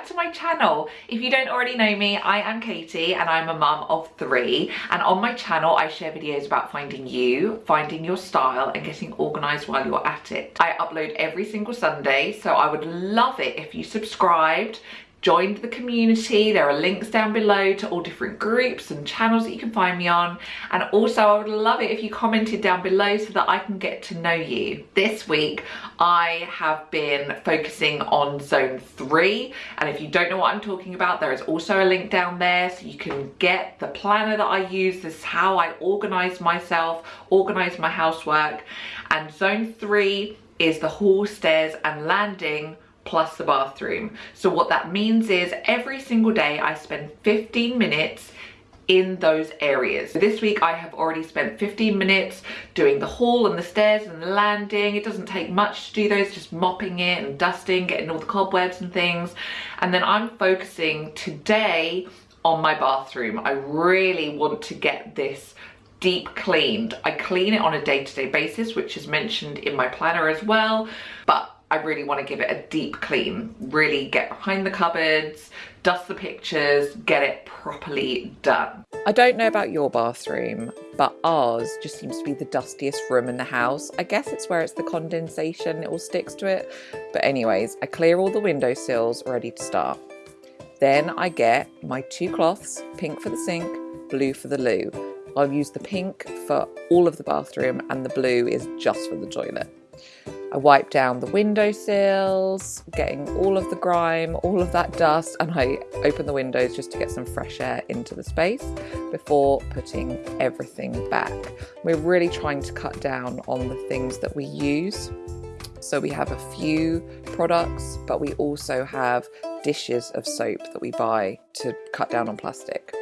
back to my channel. If you don't already know me, I am Katie and I'm a mum of three. And on my channel, I share videos about finding you, finding your style and getting organized while you're at it. I upload every single Sunday, so I would love it if you subscribed, joined the community. There are links down below to all different groups and channels that you can find me on. And also I would love it if you commented down below so that I can get to know you. This week, I have been focusing on zone three. And if you don't know what I'm talking about, there is also a link down there so you can get the planner that I use. This is how I organize myself, organize my housework. And zone three is the hall, stairs and landing plus the bathroom. So what that means is every single day I spend 15 minutes in those areas. This week I have already spent 15 minutes doing the hall and the stairs and the landing. It doesn't take much to do those, just mopping it and dusting, getting all the cobwebs and things. And then I'm focusing today on my bathroom. I really want to get this deep cleaned. I clean it on a day-to-day -day basis, which is mentioned in my planner as well, but I really want to give it a deep clean, really get behind the cupboards, dust the pictures, get it properly done. I don't know about your bathroom, but ours just seems to be the dustiest room in the house. I guess it's where it's the condensation, it all sticks to it. But anyways, I clear all the window sills ready to start. Then I get my two cloths, pink for the sink, blue for the loo. I'll use the pink for all of the bathroom and the blue is just for the toilet. I wipe down the windowsills, getting all of the grime, all of that dust, and I open the windows just to get some fresh air into the space before putting everything back. We're really trying to cut down on the things that we use. So we have a few products, but we also have dishes of soap that we buy to cut down on plastic.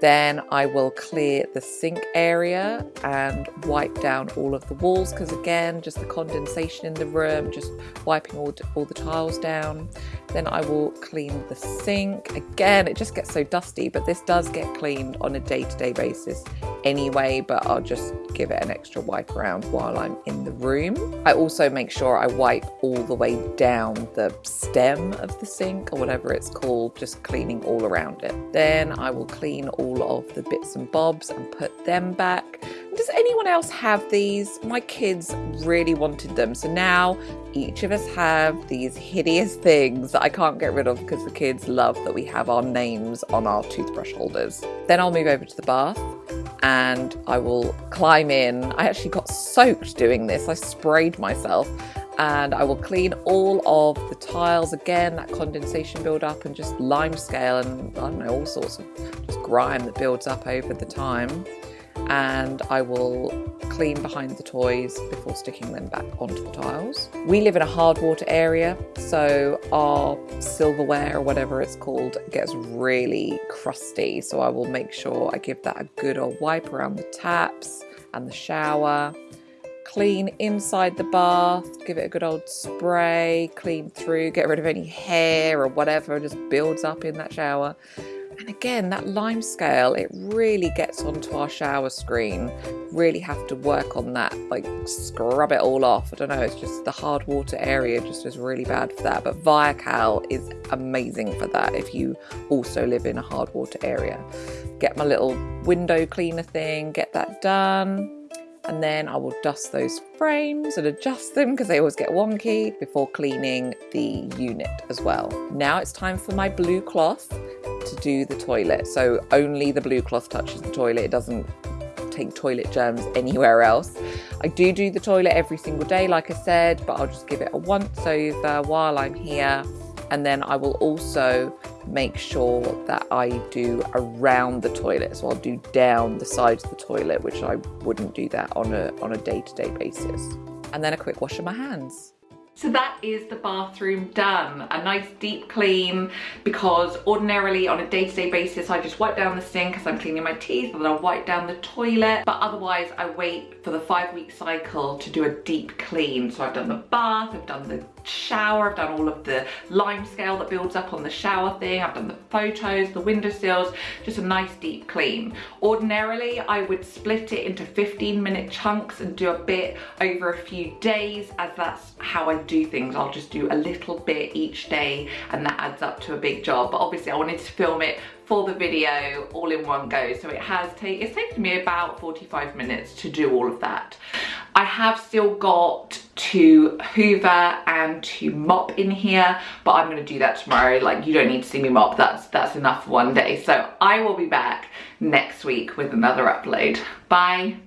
Then I will clear the sink area and wipe down all of the walls because again, just the condensation in the room, just wiping all, all the tiles down. Then I will clean the sink. Again, it just gets so dusty, but this does get cleaned on a day-to-day -day basis anyway, but I'll just give it an extra wipe around while I'm in the room. I also make sure I wipe all the way down the stem of the sink or whatever it's called, just cleaning all around it. Then I will clean all of the bits and bobs and put them back. Does anyone else have these? My kids really wanted them. So now each of us have these hideous things that I can't get rid of because the kids love that we have our names on our toothbrush holders. Then I'll move over to the bath and I will climb in. I actually got soaked doing this. I sprayed myself and I will clean all of the tiles again, that condensation build up and just lime scale and I don't know, all sorts of just grime that builds up over the time and I will clean behind the toys before sticking them back onto the tiles. We live in a hard water area, so our silverware or whatever it's called gets really crusty. So I will make sure I give that a good old wipe around the taps and the shower. Clean inside the bath, give it a good old spray, clean through, get rid of any hair or whatever just builds up in that shower. And again, that lime scale, it really gets onto our shower screen. Really have to work on that, like scrub it all off. I don't know, it's just the hard water area just is really bad for that. But Viakal is amazing for that if you also live in a hard water area. Get my little window cleaner thing, get that done and then I will dust those frames and adjust them because they always get wonky before cleaning the unit as well. Now it's time for my blue cloth to do the toilet. So only the blue cloth touches the toilet. It doesn't take toilet germs anywhere else. I do do the toilet every single day, like I said, but I'll just give it a once over while I'm here. And then I will also make sure that I do around the toilet. So I'll do down the sides of the toilet, which I wouldn't do that on a on a day-to-day -day basis. And then a quick wash of my hands. So that is the bathroom done. A nice deep clean because ordinarily on a day-to-day -day basis I just wipe down the sink as I'm cleaning my teeth and then I'll wipe down the toilet. But otherwise I wait for the five week cycle to do a deep clean. So I've done the bath, I've done the shower, I've done all of the lime scale that builds up on the shower thing, I've done the photos, the windowsills, just a nice deep clean. Ordinarily, I would split it into 15 minute chunks and do a bit over a few days as that's how I do things. I'll just do a little bit each day and that adds up to a big job. But obviously I wanted to film it for the video all in one go. So it has taken, it's taken me about 45 minutes to do all of that. I have still got to hoover and to mop in here, but I'm gonna do that tomorrow. Like you don't need to see me mop, that's, that's enough one day. So I will be back next week with another upload. Bye.